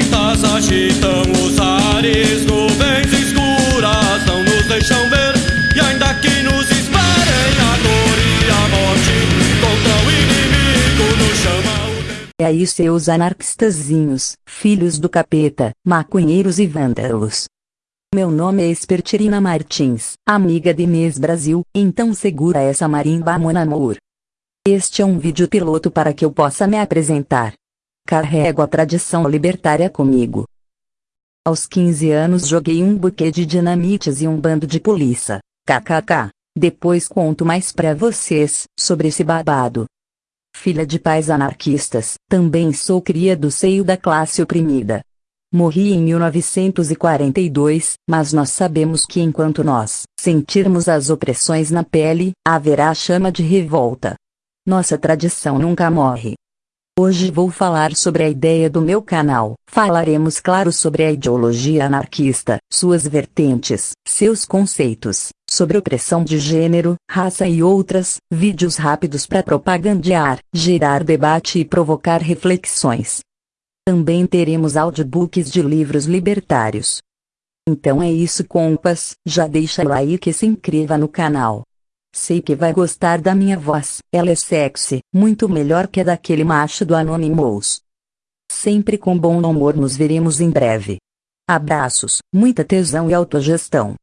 Tormentas agitam os ares, nuvens escuras não nos deixam ver. E ainda que nos esperem a dor e a morte, contra o inimigo nos chama o. E aí seus anarquistazinhos, filhos do capeta, maconheiros e vândalos. Meu nome é Espertirina Martins, amiga de Inês Brasil, então segura essa marimba mon amor. Este é um vídeo piloto para que eu possa me apresentar. Carrego a tradição libertária comigo. Aos 15 anos joguei um buquê de dinamites e um bando de polícia. KKK. Depois conto mais pra vocês sobre esse babado. Filha de pais anarquistas, também sou cria do seio da classe oprimida. Morri em 1942, mas nós sabemos que enquanto nós sentirmos as opressões na pele, haverá chama de revolta. Nossa tradição nunca morre. Hoje vou falar sobre a ideia do meu canal. Falaremos claro sobre a ideologia anarquista, suas vertentes, seus conceitos, sobre opressão de gênero, raça e outras, vídeos rápidos para propagandear, gerar debate e provocar reflexões. Também teremos audiobooks de livros libertários. Então é isso compas, já deixa o like e se inscreva no canal. Sei que vai gostar da minha voz, ela é sexy, muito melhor que a daquele macho do Anonymous. Sempre com bom humor nos veremos em breve. Abraços, muita tesão e autogestão.